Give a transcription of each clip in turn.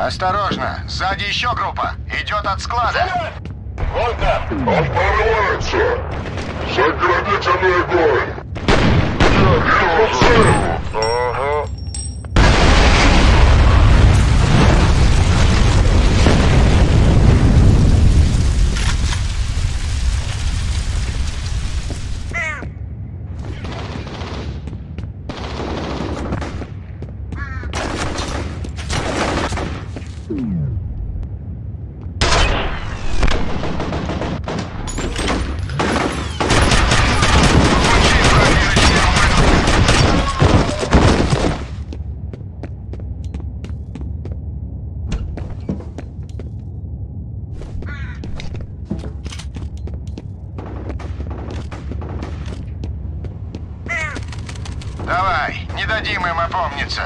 Осторожно, сзади еще группа. Идет от склада. Волка! Он прорывается! Заградительный огонь! Я вижу цель! Ага. Давай, не дадим им опомниться.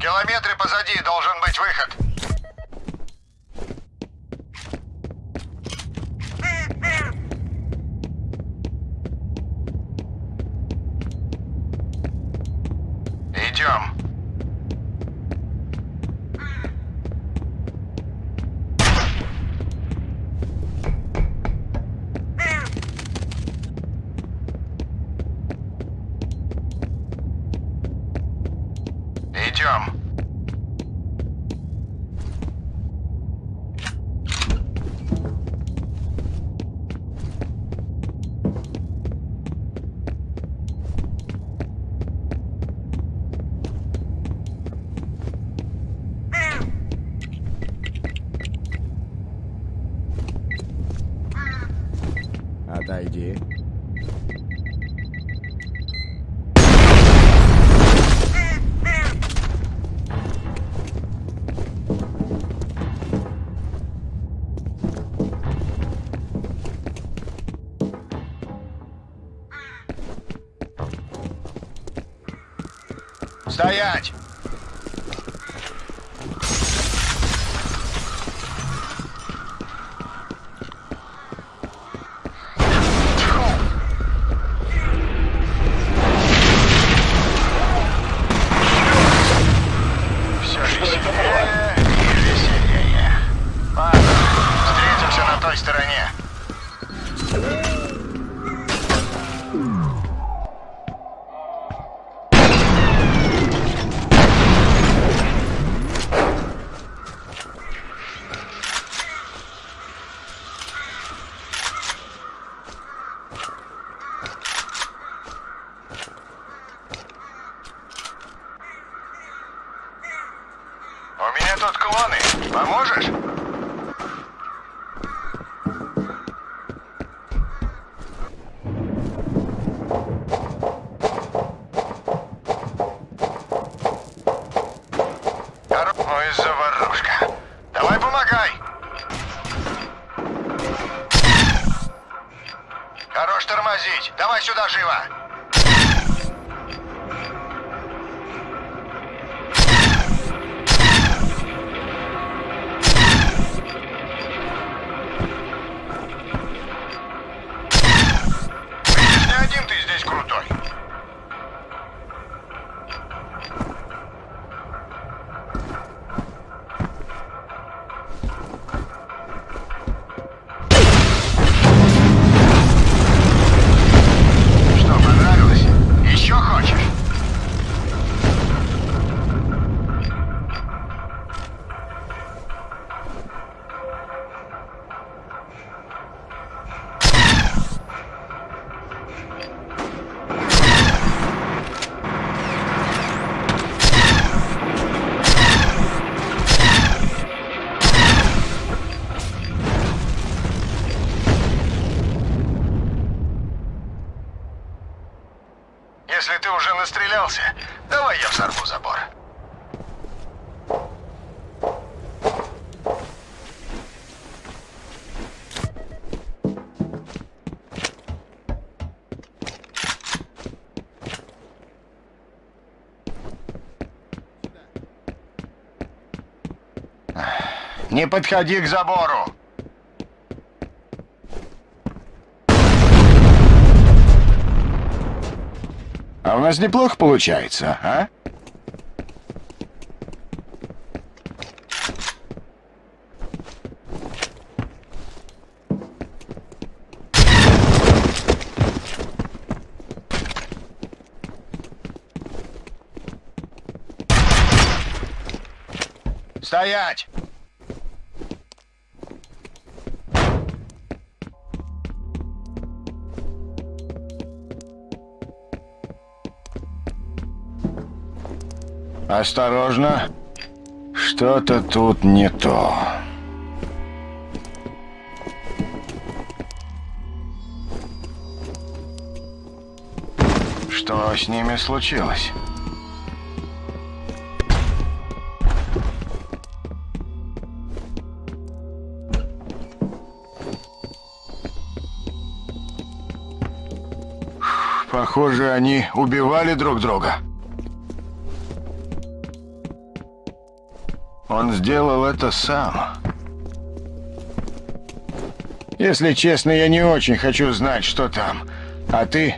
Километре позади должен быть выход. Идем. Идем. Стоять! Той стороне. У меня тут клоны. Поможешь? Не подходи к забору! А у нас неплохо получается, а? Стоять! Осторожно. Что-то тут не то. Что с ними случилось? Похоже, они убивали друг друга. Он сделал это сам. Если честно, я не очень хочу знать, что там. А ты?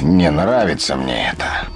Не нравится мне это.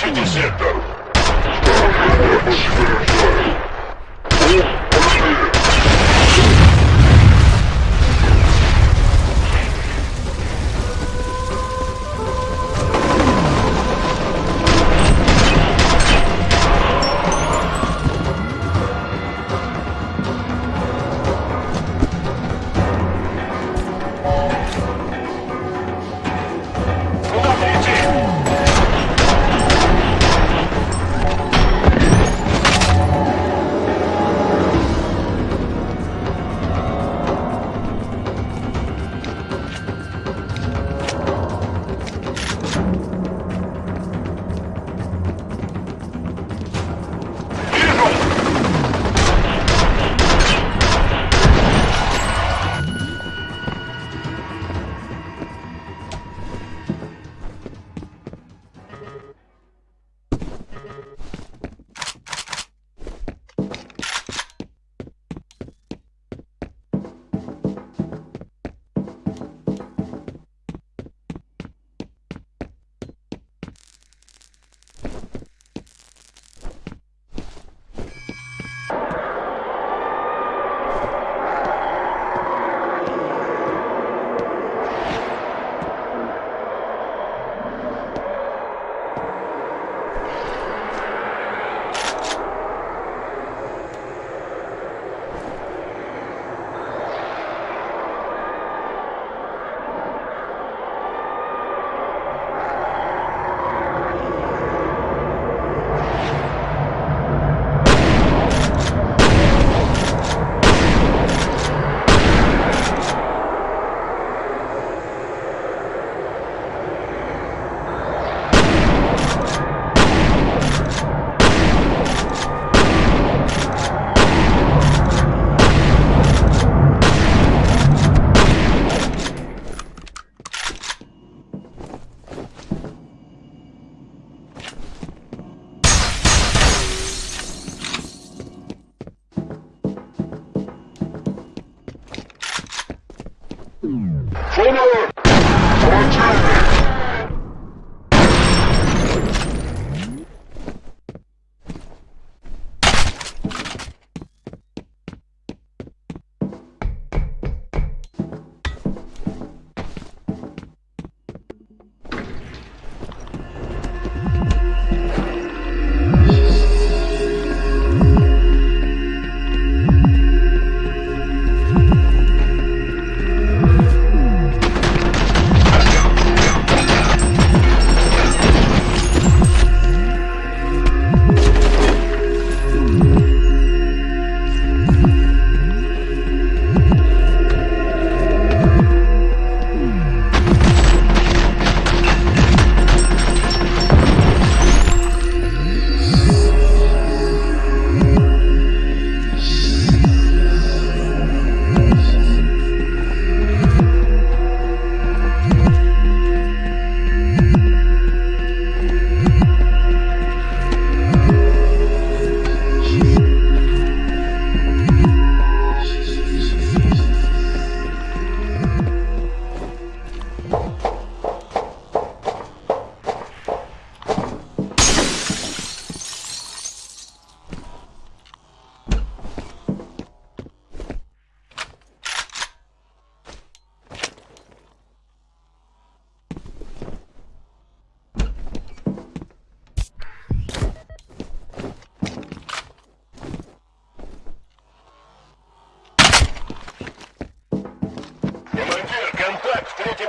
Эхо-6.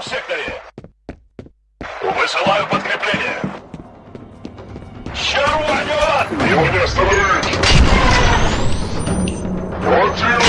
в секторе. Высылаю подкрепление. Червонет! Его не остановить! Против!